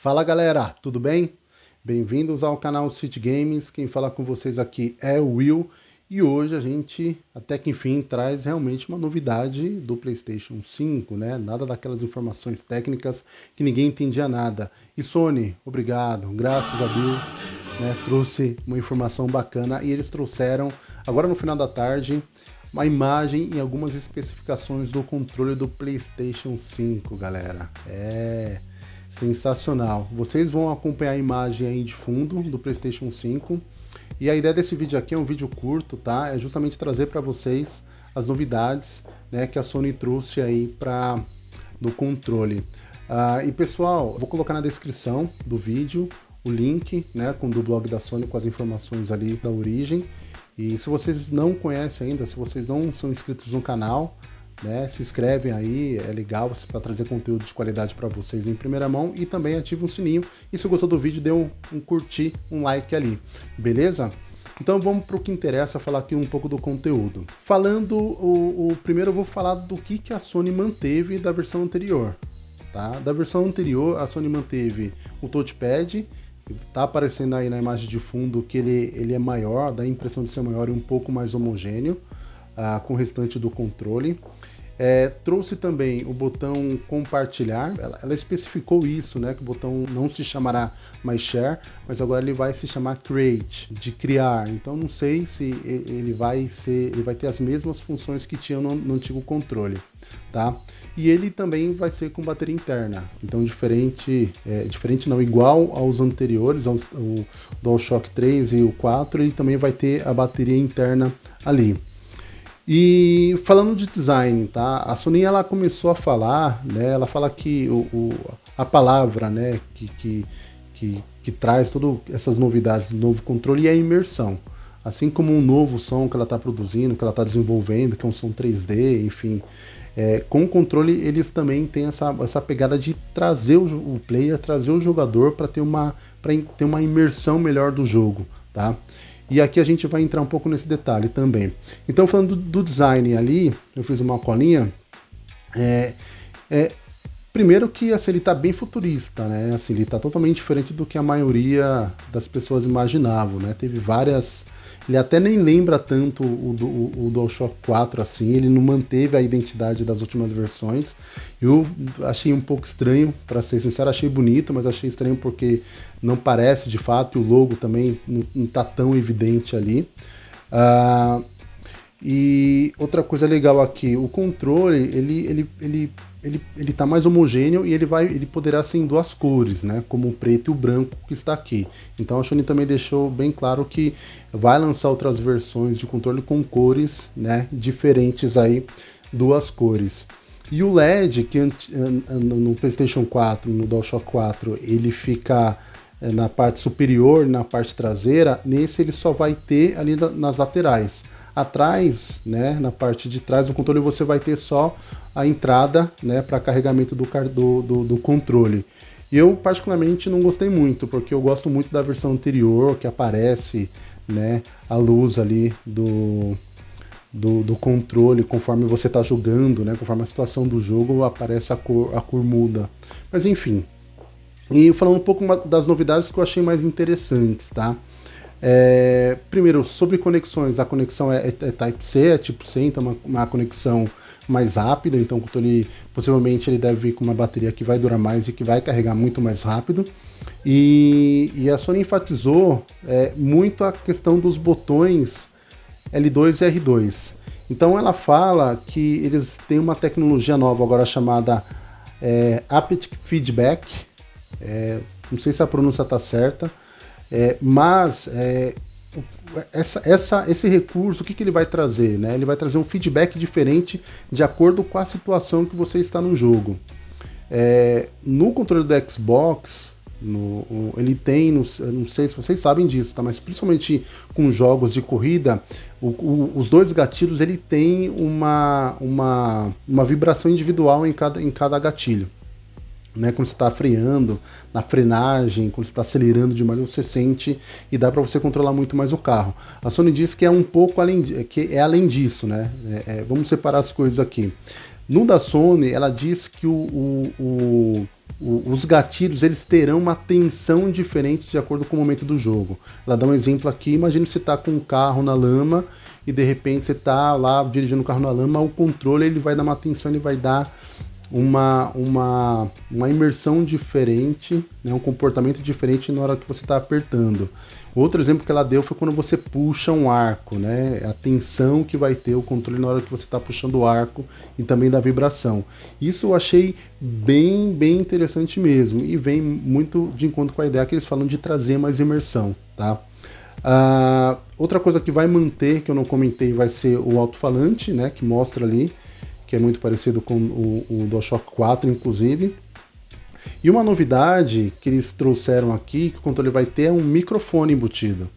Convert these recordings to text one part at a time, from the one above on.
Fala galera, tudo bem? Bem-vindos ao canal City Games, quem fala com vocês aqui é o Will e hoje a gente, até que enfim, traz realmente uma novidade do Playstation 5, né? Nada daquelas informações técnicas que ninguém entendia nada. E Sony, obrigado, graças a Deus, né? Trouxe uma informação bacana e eles trouxeram, agora no final da tarde, uma imagem e algumas especificações do controle do Playstation 5, galera. É sensacional. Vocês vão acompanhar a imagem aí de fundo do Playstation 5 e a ideia desse vídeo aqui é um vídeo curto, tá? É justamente trazer para vocês as novidades né, que a Sony trouxe aí para do controle. Uh, e pessoal, vou colocar na descrição do vídeo o link né, com do blog da Sony com as informações ali da origem. E se vocês não conhecem ainda, se vocês não são inscritos no canal, né, se inscrevem aí, é legal para trazer conteúdo de qualidade para vocês em primeira mão e também ativa o sininho. E se gostou do vídeo, dê um, um curtir, um like ali, beleza? Então vamos para o que interessa, falar aqui um pouco do conteúdo. Falando, o, o, primeiro eu vou falar do que, que a Sony manteve da versão anterior. Tá? Da versão anterior, a Sony manteve o touchpad, tá aparecendo aí na imagem de fundo que ele, ele é maior, dá a impressão de ser maior e um pouco mais homogêneo uh, com o restante do controle. É, trouxe também o botão compartilhar, ela, ela, especificou isso, né, que o botão não se chamará mais share, mas agora ele vai se chamar create, de criar, então não sei se ele vai ser, ele vai ter as mesmas funções que tinha no, no antigo controle, tá? E ele também vai ser com bateria interna, então diferente, é, diferente não, igual aos anteriores, ao DualShock 3 e o 4, ele também vai ter a bateria interna ali. E falando de design, tá? A Sony ela começou a falar, né? Ela fala que o, o a palavra, né? Que, que, que, que traz todas essas novidades do novo controle é a imersão. Assim como um novo som que ela está produzindo, que ela está desenvolvendo, que é um som 3D, enfim. É, com o controle eles também têm essa, essa pegada de trazer o, o player, trazer o jogador para ter uma, ter uma imersão melhor do jogo, tá? E aqui a gente vai entrar um pouco nesse detalhe também. Então, falando do, do design ali, eu fiz uma colinha. É, é, primeiro que assim, ele está bem futurista, né? Assim, ele está totalmente diferente do que a maioria das pessoas imaginavam, né? Teve várias ele até nem lembra tanto o, o, o DualShock 4 assim, ele não manteve a identidade das últimas versões. Eu achei um pouco estranho, para ser sincero, achei bonito, mas achei estranho porque não parece de fato, e o logo também não, está tão evidente ali. Uh, e outra coisa legal aqui, o controle, ele, ele, ele ele, ele tá mais homogêneo e ele vai ele poderá ser em duas cores, né, como o preto e o branco que está aqui. Então a Sony também deixou bem claro que vai lançar outras versões de controle com cores, né, diferentes aí, duas cores. E o LED, que no PlayStation 4, no DualShock 4, ele fica eh, na parte superior, na parte traseira, nesse ele só vai ter ali nas laterais. Atrás, né, na parte de trás do controle, você vai ter só a entrada né, para carregamento do, do, do, do controle. Eu particularmente não gostei muito, porque eu gosto muito da versão anterior, que aparece né, a luz ali do, do, do controle, conforme você está jogando, né, conforme a situação do jogo, aparece a cor, a cor muda. Mas enfim. E falando um pouco das novidades que eu achei mais interessantes, tá? É, primeiro, sobre conexões, a conexão é, é, é Type-C, é tipo C, então uma, uma conexão mais rápida, então possivelmente ele deve vir com uma bateria que vai durar mais e que vai carregar muito mais rápido. E, e a Sony enfatizou é, muito a questão dos botões L2 e R2. Então ela fala que eles têm uma tecnologia nova agora chamada é, Feedback, é, não sei se a pronúncia está certa, é, mas é, essa, essa, esse recurso, o que, que ele vai trazer? Né? Ele vai trazer um feedback diferente de acordo com a situação que você está no jogo. É, no controle do Xbox, no, ele tem, no, não sei se vocês sabem disso, tá? mas principalmente com jogos de corrida, o, o, os dois gatilhos ele tem uma, uma, uma vibração individual em cada, em cada gatilho né, quando você está freando, na frenagem, quando você está acelerando demais, você sente e dá para você controlar muito mais o carro. A Sony diz que é um pouco além, que é além disso, né? É, é, vamos separar as coisas aqui. No da Sony, ela diz que o, o, o, os gatilhos eles terão uma tensão diferente de acordo com o momento do jogo. Ela dá um exemplo aqui, imagine você está com um carro na lama e de repente você está lá dirigindo o carro na lama, o controle ele vai dar uma tensão, ele vai dar uma, uma, uma imersão diferente, né, um comportamento diferente na hora que você está apertando. Outro exemplo que ela deu foi quando você puxa um arco, né? A tensão que vai ter o controle na hora que você está puxando o arco e também da vibração. Isso eu achei bem, bem interessante mesmo e vem muito de encontro com a ideia que eles falam de trazer mais imersão, tá? Uh, outra coisa que vai manter, que eu não comentei, vai ser o alto-falante, né? Que mostra ali, que é muito parecido com o, o DualShock 4, inclusive. E uma novidade que eles trouxeram aqui, que o controle vai ter, é um microfone embutido.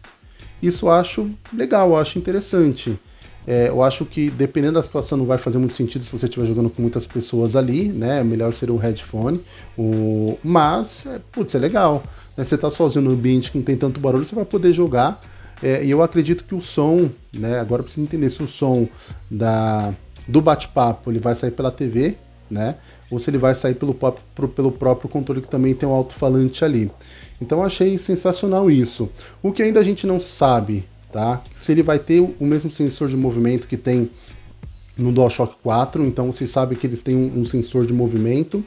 Isso eu acho legal, eu acho interessante. É, eu acho que dependendo da situação não vai fazer muito sentido se você estiver jogando com muitas pessoas ali, né? Melhor seria o headphone. O... Mas, é, putz, é legal. Né? Você está sozinho no ambiente que não tem tanto barulho, você vai poder jogar. É, e eu acredito que o som, né? Agora precisa entender se o som da, do bate-papo ele vai sair pela TV, né? Ou se ele vai sair pelo, pelo próprio controle que também tem um alto-falante ali. Então achei sensacional isso. O que ainda a gente não sabe, tá? Se ele vai ter o mesmo sensor de movimento que tem no DualShock 4, então vocês sabem que eles têm um, um sensor de movimento.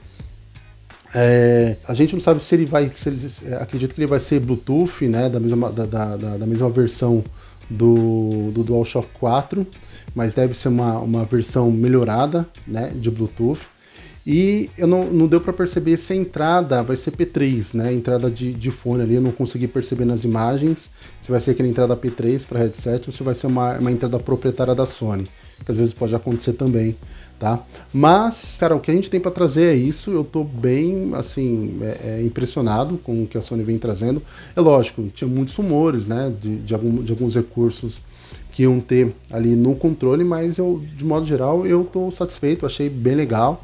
É, a gente não sabe se ele vai, se ele, acredito que ele vai ser Bluetooth, né, da mesma, da, da, da mesma versão do, do DualShock 4, mas deve ser uma, uma versão melhorada, né, de Bluetooth. E eu não, não deu para perceber se a entrada vai ser P3, né? Entrada de, de fone ali, eu não consegui perceber nas imagens se vai ser aquela entrada P3 para headset ou se vai ser uma, uma entrada proprietária da Sony, que às vezes pode acontecer também, tá? Mas, cara, o que a gente tem para trazer é isso, eu tô bem, assim, é, é impressionado com o que a Sony vem trazendo. É lógico, tinha muitos rumores, né, de, de, algum, de alguns recursos que iam ter ali no controle, mas eu, de modo geral, eu tô satisfeito, achei bem legal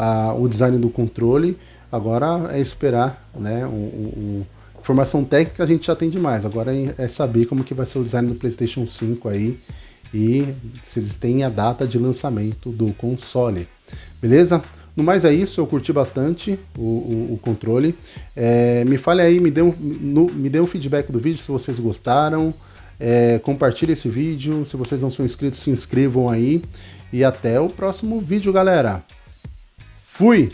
a, o design do controle. Agora é esperar, né? O, o, informação técnica a gente já tem demais. Agora é, é saber como que vai ser o design do PlayStation 5 aí e se eles têm a data de lançamento do console. Beleza? No mais é isso, eu curti bastante o, o, o controle. É, me fale aí, me dê, um, no, me dê um feedback do vídeo se vocês gostaram. É, compartilhe esse vídeo. Se vocês não são inscritos, se inscrevam aí. E até o próximo vídeo, galera. Fui!